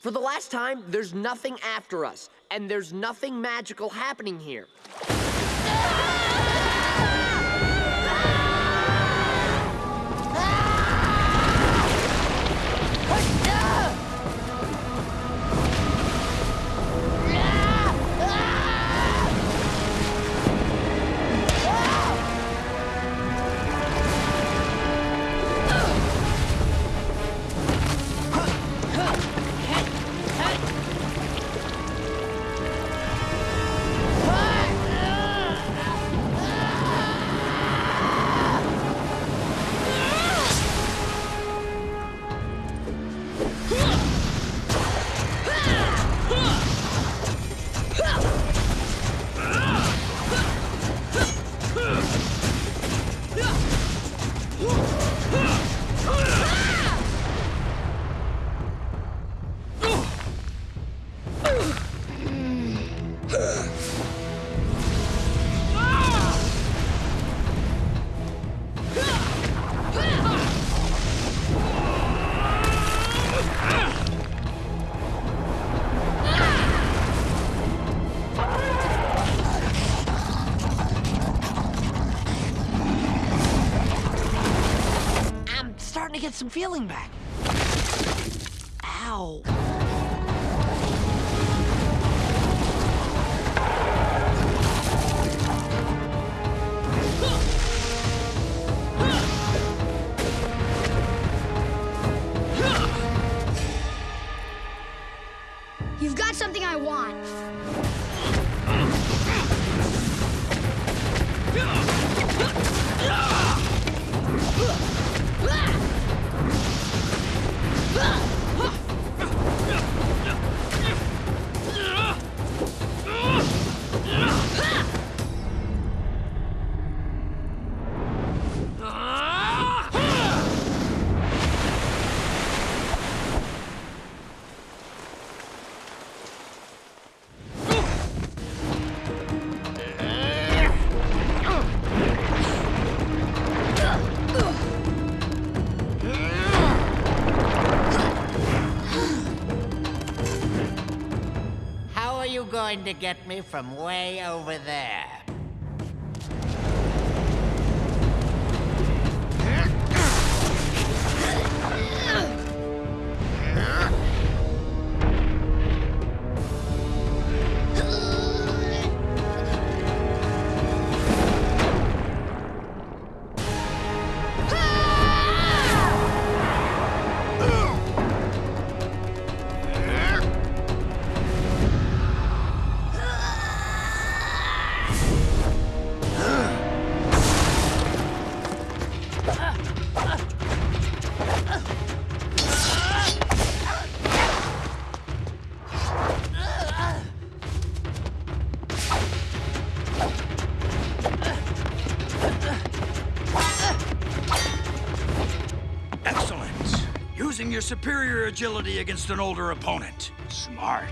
For the last time, there's nothing after us, and there's nothing magical happening here. Some feeling back. Ow. Going to get me from way over there? Using your superior agility against an older opponent. Smart.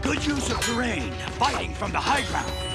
Good use of terrain, fighting from the high ground.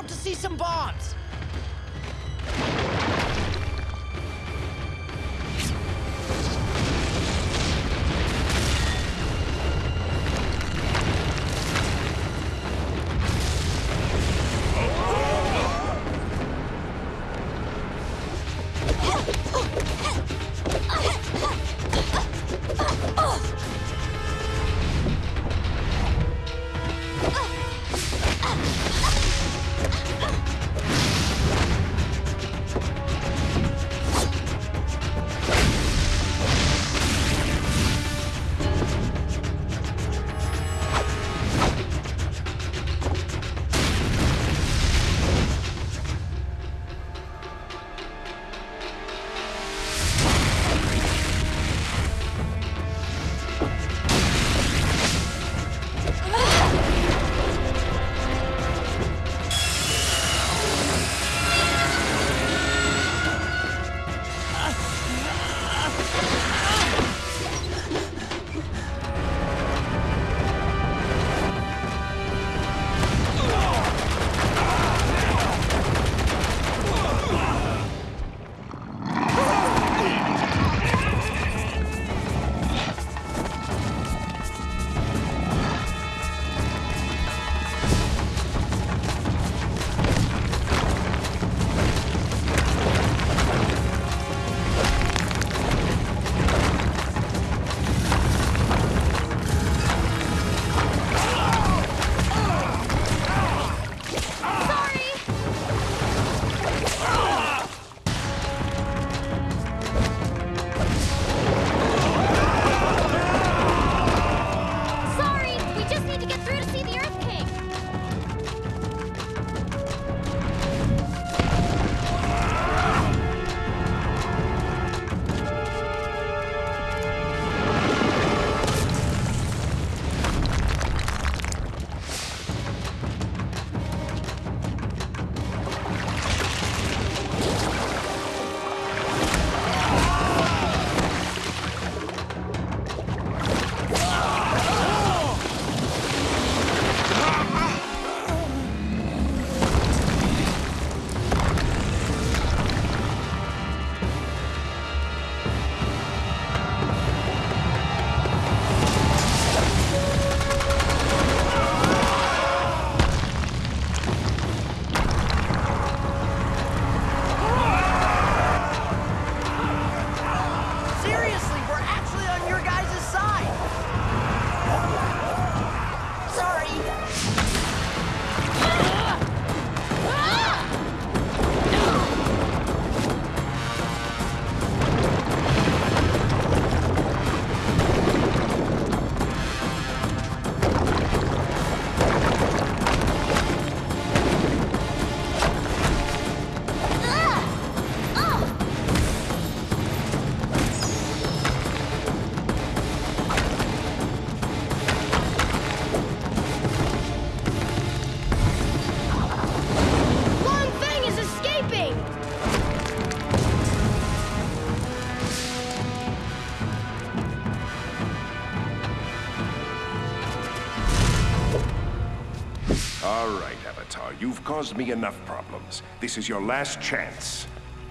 About to see some bombs. All right, Avatar, you've caused me enough problems. This is your last chance.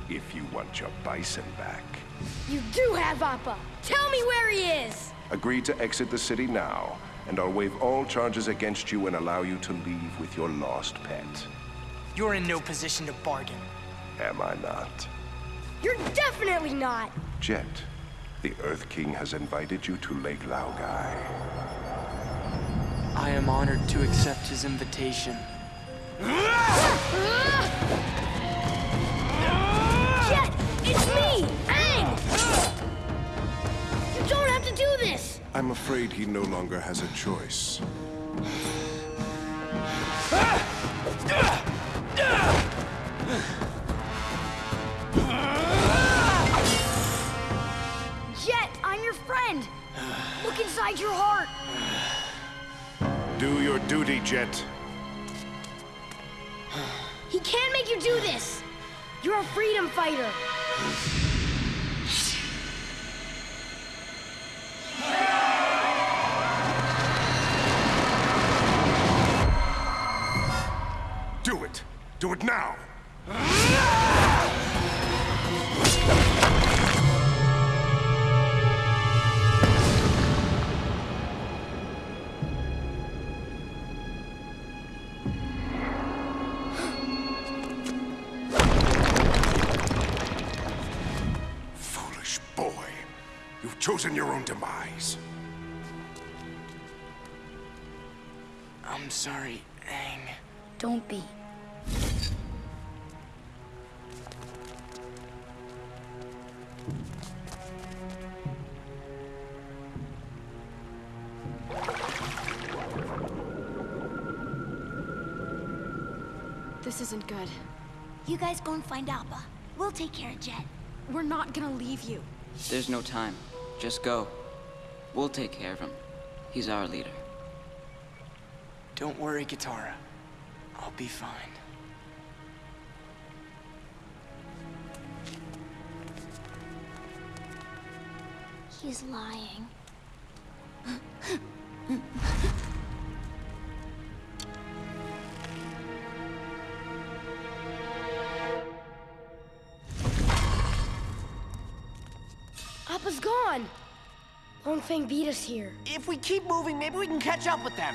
If you want your bison back. You do have Appa! Tell me where he is! Agree to exit the city now, and I'll waive all charges against you and allow you to leave with your lost pet. You're in no position to bargain. Am I not? You're definitely not! Jet, the Earth King has invited you to Lake Laogai. I am honored to accept his invitation. Jet! It's me! Aang! You don't have to do this! I'm afraid he no longer has a choice. Jet, I'm your friend! Look inside your heart! Do your duty, Jet. He can't make you do this! You're a freedom fighter! Do it! Do it now! Chosen your own demise. I'm sorry, Aang. Don't be. This isn't good. You guys go and find Appa. We'll take care of Jet. We're not gonna leave you. There's no time. Just go. We'll take care of him. He's our leader. Don't worry, Katara. I'll be fine. He's lying. Beat us here. If we keep moving, maybe we can catch up with them.